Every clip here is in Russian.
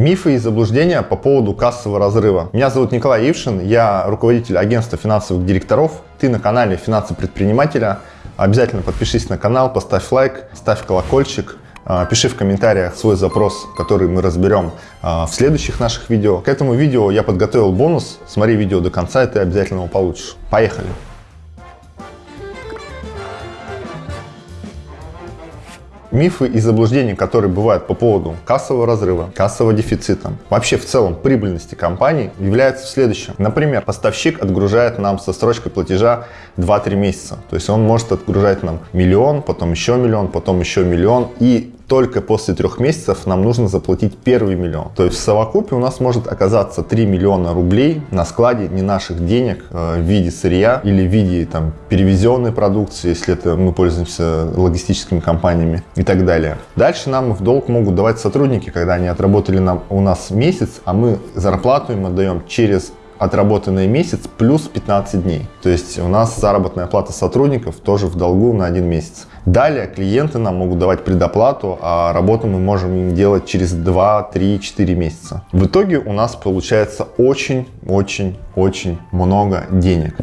Мифы и заблуждения по поводу кассового разрыва. Меня зовут Николай Ившин, я руководитель агентства финансовых директоров. Ты на канале «Финансы предпринимателя». Обязательно подпишись на канал, поставь лайк, ставь колокольчик. А, пиши в комментариях свой запрос, который мы разберем а, в следующих наших видео. К этому видео я подготовил бонус. Смотри видео до конца, и ты обязательно его получишь. Поехали! Мифы и заблуждения, которые бывают по поводу кассового разрыва, кассового дефицита, вообще в целом прибыльности компании, являются следующим. Например, поставщик отгружает нам со строчкой платежа 2-3 месяца. То есть он может отгружать нам миллион, потом еще миллион, потом еще миллион. И только после трех месяцев нам нужно заплатить первый миллион. То есть в совокупе у нас может оказаться 3 миллиона рублей на складе не наших денег э, в виде сырья или в виде там, перевезенной продукции, если это мы пользуемся логистическими компаниями и так далее. Дальше нам в долг могут давать сотрудники, когда они отработали нам, у нас месяц, а мы зарплату им отдаем через отработанный месяц плюс 15 дней. То есть у нас заработная плата сотрудников тоже в долгу на один месяц. Далее клиенты нам могут давать предоплату, а работу мы можем им делать через 2, 3, 4 месяца. В итоге у нас получается очень-очень-очень много денег.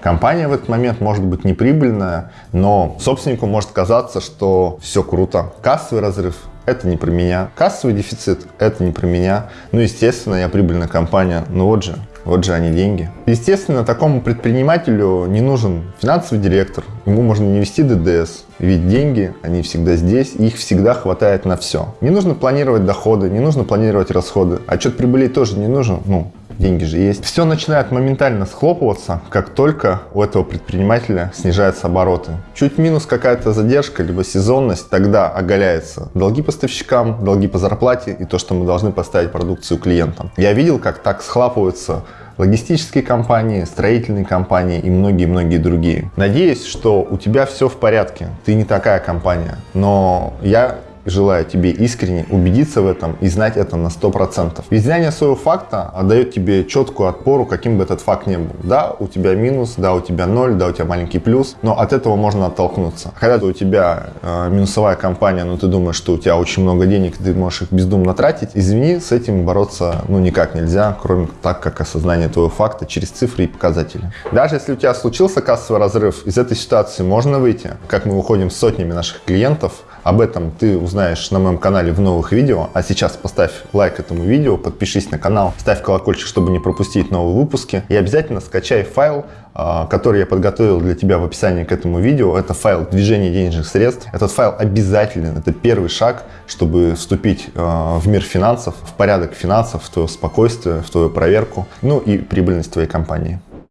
Компания в этот момент может быть неприбыльная, но собственнику может казаться, что все круто. Кассовый разрыв это не про меня. Кассовый дефицит – это не про меня. Ну, естественно, я прибыльная компания. Ну вот же, вот же они деньги. Естественно, такому предпринимателю не нужен финансовый директор. Ему можно не вести ДДС. Ведь деньги, они всегда здесь, их всегда хватает на все. Не нужно планировать доходы, не нужно планировать расходы. Отчет прибыли тоже не нужен. Ну, деньги же есть. Все начинает моментально схлопываться, как только у этого предпринимателя снижаются обороты. Чуть минус какая-то задержка, либо сезонность, тогда оголяется долги поставщикам, долги по зарплате и то, что мы должны поставить продукцию клиентам. Я видел, как так схлапываются логистические компании, строительные компании и многие-многие другие. Надеюсь, что у тебя все в порядке, ты не такая компания, но я желаю тебе искренне убедиться в этом и знать это на 100%. Ведь своего факта отдает тебе четкую отпору, каким бы этот факт ни был. Да, у тебя минус, да, у тебя ноль, да, у тебя маленький плюс, но от этого можно оттолкнуться. Когда у тебя э, минусовая компания, но ты думаешь, что у тебя очень много денег, ты можешь их бездумно тратить, извини, с этим бороться ну никак нельзя, кроме так, как осознание твоего факта через цифры и показатели. Даже если у тебя случился кассовый разрыв, из этой ситуации можно выйти, как мы выходим с сотнями наших клиентов, об этом ты узнаешь на моем канале в новых видео. А сейчас поставь лайк этому видео, подпишись на канал, ставь колокольчик, чтобы не пропустить новые выпуски. И обязательно скачай файл, а, который я подготовил для тебя в описании к этому видео. Это файл движения денежных средств. Этот файл обязателен. Это первый шаг, чтобы вступить а, в мир финансов, в порядок финансов, в твое спокойствие, в твою проверку, ну и прибыльность твоей компании.